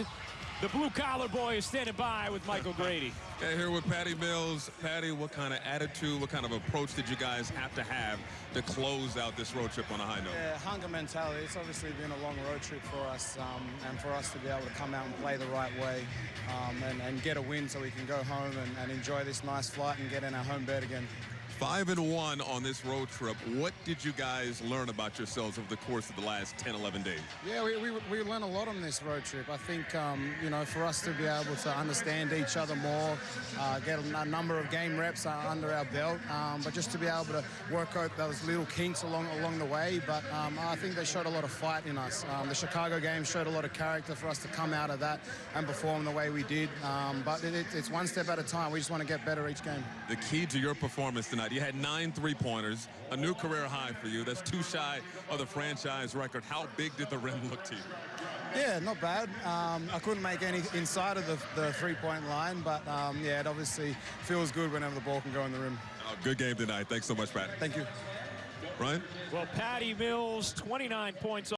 and the blue-collar boy is standing by with Michael Grady. Yeah, here with Patty Mills. Patty, what kind of attitude, what kind of approach did you guys have to have to close out this road trip on a high note? Yeah, hunger mentality. It's obviously been a long road trip for us, um, and for us to be able to come out and play the right way um, and, and, get a win so we can go home and, and enjoy this nice flight and get in our home bed again. Five and one on this road trip. What did you guys learn about yourselves over the course of the last 10, 11 days? Yeah, we, we, we learned a lot on this road trip. I think, um, you know, for us to be able to understand each other more, uh, get a, number of game reps uh, under our belt, um, but just to be able to work out those little kinks along along the way. But um, I think they showed a lot of fight in us. Um, the Chicago game showed a lot of character for us to come out of that and perform the way we did. Um, but it, it's one step at a time. We just want to get better each game. The key to your performance tonight, you had nine three-pointers, a new career high for you. That's two shy of the franchise record. How big did the rim look to you? Yeah, not bad. Um, I couldn't make any inside of the, the three-point line, but um, yeah, it obviously feels good whenever the ball can go in the rim. Oh, good game tonight. Thanks so much, Pat. Thank you. Ryan? Well, Patty Mills, 29 points